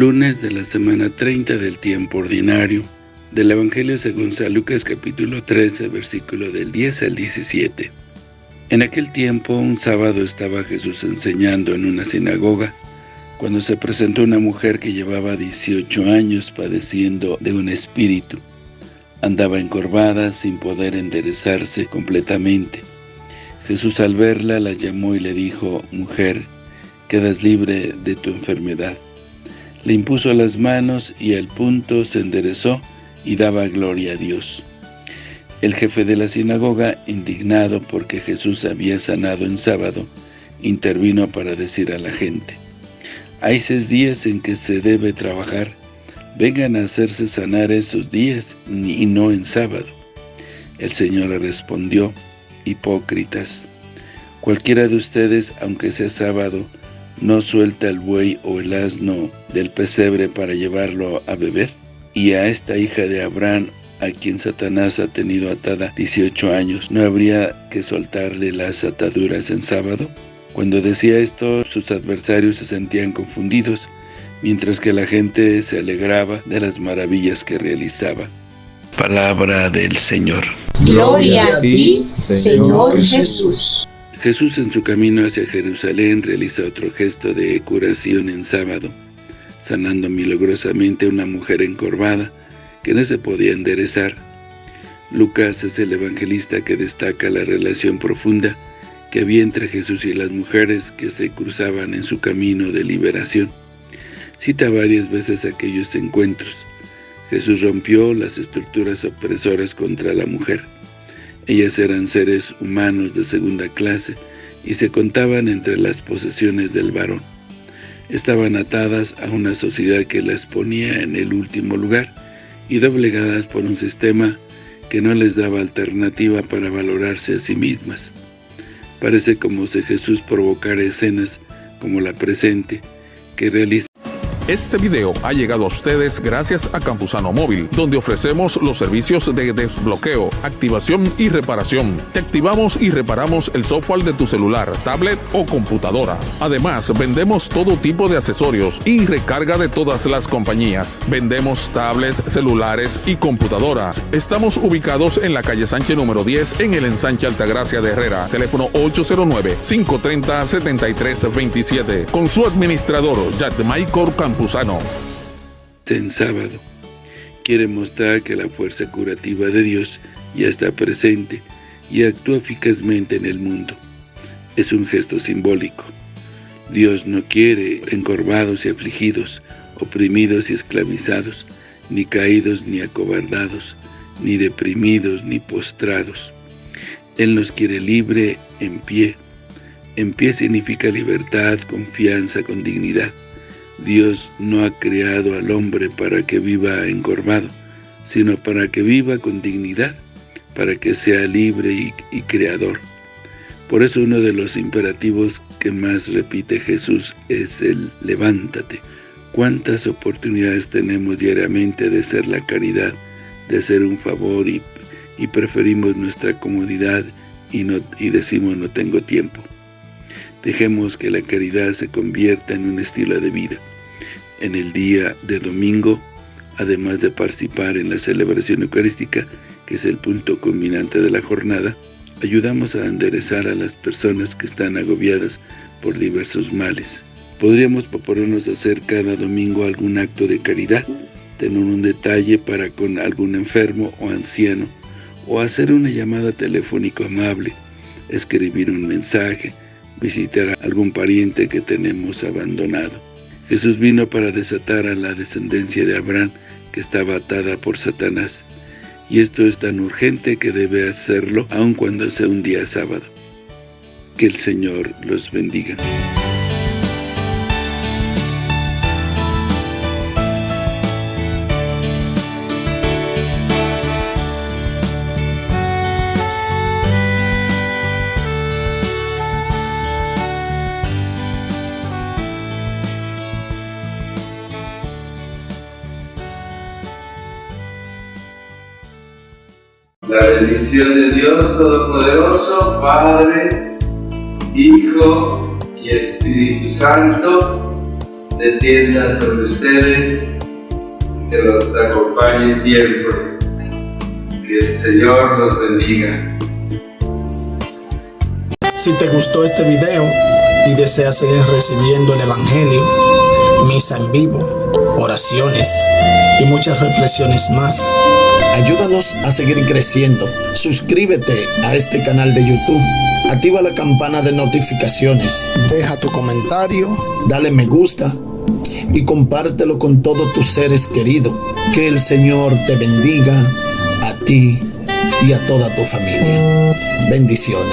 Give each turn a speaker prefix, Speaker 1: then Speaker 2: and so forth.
Speaker 1: lunes de la semana 30 del tiempo ordinario, del Evangelio según San Lucas capítulo 13, versículo del 10 al 17. En aquel tiempo, un sábado estaba Jesús enseñando en una sinagoga, cuando se presentó una mujer que llevaba 18 años padeciendo de un espíritu. Andaba encorvada sin poder enderezarse completamente. Jesús al verla la llamó y le dijo, «Mujer, quedas libre de tu enfermedad». Le impuso las manos y al punto se enderezó y daba gloria a Dios. El jefe de la sinagoga, indignado porque Jesús había sanado en sábado, intervino para decir a la gente, «Hay seis días en que se debe trabajar, vengan a hacerse sanar esos días y no en sábado». El Señor le respondió, «Hipócritas, cualquiera de ustedes, aunque sea sábado, no suelta el buey o el asno del pesebre para llevarlo a beber, y a esta hija de Abraham a quien Satanás ha tenido atada 18 años, ¿no habría que soltarle las ataduras en sábado? Cuando decía esto, sus adversarios se sentían confundidos, mientras que la gente se alegraba de las maravillas que realizaba. Palabra del Señor.
Speaker 2: Gloria a ti, Señor Jesús.
Speaker 1: Jesús en su camino hacia Jerusalén realiza otro gesto de curación en sábado, sanando milagrosamente a una mujer encorvada, que no se podía enderezar. Lucas es el evangelista que destaca la relación profunda que había entre Jesús y las mujeres que se cruzaban en su camino de liberación. Cita varias veces aquellos encuentros. Jesús rompió las estructuras opresoras contra la mujer. Ellas eran seres humanos de segunda clase y se contaban entre las posesiones del varón. Estaban atadas a una sociedad que las ponía en el último lugar, y doblegadas por un sistema que no les daba alternativa para valorarse a sí mismas. Parece como si Jesús provocara escenas como la presente, que realiza
Speaker 3: este video ha llegado a ustedes gracias a Campusano Móvil, donde ofrecemos los servicios de desbloqueo, activación y reparación. Te activamos y reparamos el software de tu celular, tablet o computadora. Además, vendemos todo tipo de accesorios y recarga de todas las compañías. Vendemos tablets, celulares y computadoras. Estamos ubicados en la calle Sánchez número 10 en el ensanche Altagracia de Herrera. Teléfono 809-530-7327. Con su administrador, Michael Campus
Speaker 1: en sábado. Quiere mostrar que la fuerza curativa de Dios ya está presente y actúa eficazmente en el mundo. Es un gesto simbólico. Dios no quiere encorvados y afligidos, oprimidos y esclavizados, ni caídos ni acobardados, ni deprimidos ni postrados. Él nos quiere libre en pie. En pie significa libertad, confianza, con dignidad. Dios no ha creado al hombre para que viva encorvado, sino para que viva con dignidad, para que sea libre y, y creador. Por eso uno de los imperativos que más repite Jesús es el levántate. ¿Cuántas oportunidades tenemos diariamente de ser la caridad, de ser un favor y, y preferimos nuestra comodidad y, no, y decimos no tengo tiempo? Dejemos que la caridad se convierta en un estilo de vida en el día de domingo, además de participar en la celebración eucarística, que es el punto culminante de la jornada, ayudamos a enderezar a las personas que están agobiadas por diversos males. Podríamos proponernos hacer cada domingo algún acto de caridad, tener un detalle para con algún enfermo o anciano, o hacer una llamada telefónica amable, escribir un mensaje, visitar a algún pariente que tenemos abandonado. Jesús vino para desatar a la descendencia de Abraham que estaba atada por Satanás. Y esto es tan urgente que debe hacerlo aun cuando sea un día sábado. Que el Señor los bendiga.
Speaker 4: La bendición de Dios Todopoderoso, Padre, Hijo y Espíritu Santo,
Speaker 1: descienda sobre ustedes, que los acompañe siempre. Que el Señor los bendiga.
Speaker 5: Si te gustó este video y deseas seguir recibiendo el Evangelio, misa en vivo, oraciones y muchas reflexiones más, ayúdanos a seguir creciendo. Suscríbete a este canal de YouTube. Activa la campana de notificaciones. Deja tu comentario, dale me gusta y compártelo con todos tus seres queridos. Que el Señor te bendiga a ti y a toda tu familia. Bendiciones.